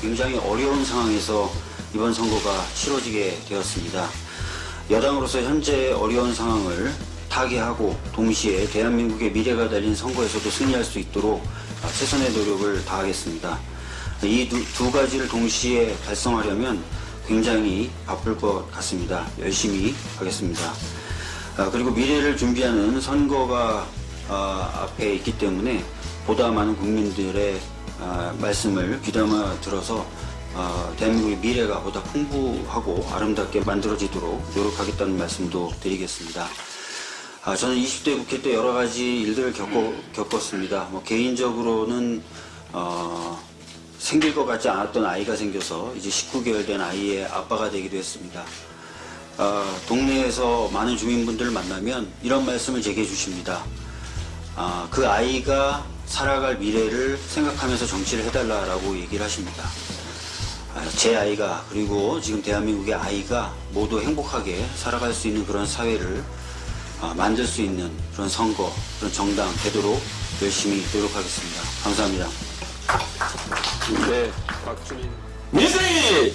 굉장히 어려운 상황에서 이번 선거가 치러지게 되었습니다. 여당으로서 현재 어려운 상황을 타개하고 동시에 대한민국의 미래가 달린 선거에서도 승리할 수 있도록 아, 최선의 노력을 다하겠습니다. 이두 가지를 동시에 달성하려면 굉장히 바쁠 것 같습니다. 열심히 하겠습니다. 아, 그리고 미래를 준비하는 선거가 아, 앞에 있기 때문에 보다 많은 국민들의 아, 말씀을 귀담아 들어서 아, 대한민국의 미래가 보다 풍부하고 아름답게 만들어지도록 노력하겠다는 말씀도 드리겠습니다. 아, 저는 20대 국회 때 여러 가지 일들을 겪어, 겪었습니다. 뭐 개인적으로는 어, 생길 것 같지 않았던 아이가 생겨서 이제 19개월 된 아이의 아빠가 되기도 했습니다. 아, 동네에서 많은 주민분들을 만나면 이런 말씀을 제게 해주십니다. 아, 그 아이가 살아갈 미래를 생각하면서 정치를 해달라라고 얘기를 하십니다. 아, 제 아이가 그리고 지금 대한민국의 아이가 모두 행복하게 살아갈 수 있는 그런 사회를 아, 만들 수 있는 그런 선거, 그런 정당 되도록 열심히 노력하겠습니다. 감사합니다. 네, 박준희. 민생이!